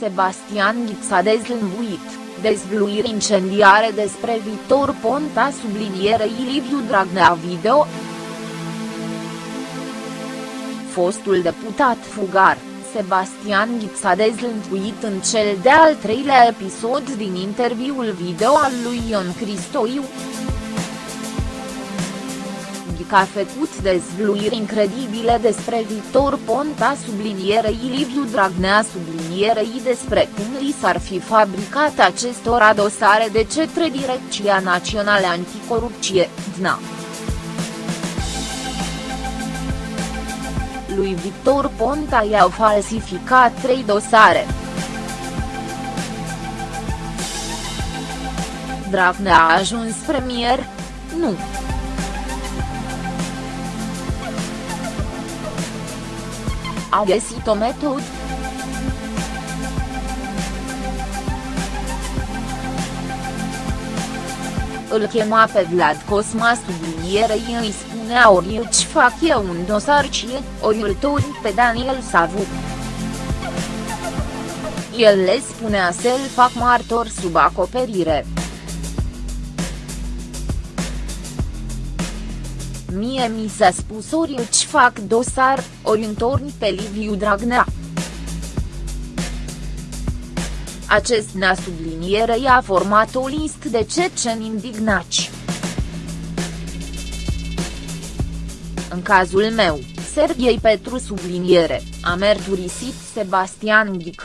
Sebastian Ghic s-a dezlănțuit, dezvluiri incendiare despre Victor Ponta sublinierei Liviu Dragnea video. Fostul deputat fugar, Sebastian Ghic s-a dezlănțuit în cel de-al treilea episod din interviul video al lui Ion Cristoiu a făcut dezvluiri incredibile despre Victor Ponta sublinierei Liviu Dragnea sublinierei despre cum li s-ar fi fabricat acestora dosare de către Direcția Națională Anticorupție, DNA. Lui Victor Ponta i-au falsificat trei dosare. Dragnea a ajuns premier? Nu. a găsit o metodă. Îl chema pe Vlad Cosma sublinierei îi spunea ori îți fac eu un dosar cie, ori îl pe Daniel Savu. El le spunea să-l fac martor sub acoperire. Mie mi s-a spus ori îți fac dosar, ori întorni pe Liviu Dragnea. Acest na subliniere a format o listă de ceceni indignați. În cazul meu, Serghei Petru subliniere, a mărturisit Sebastian Ghic.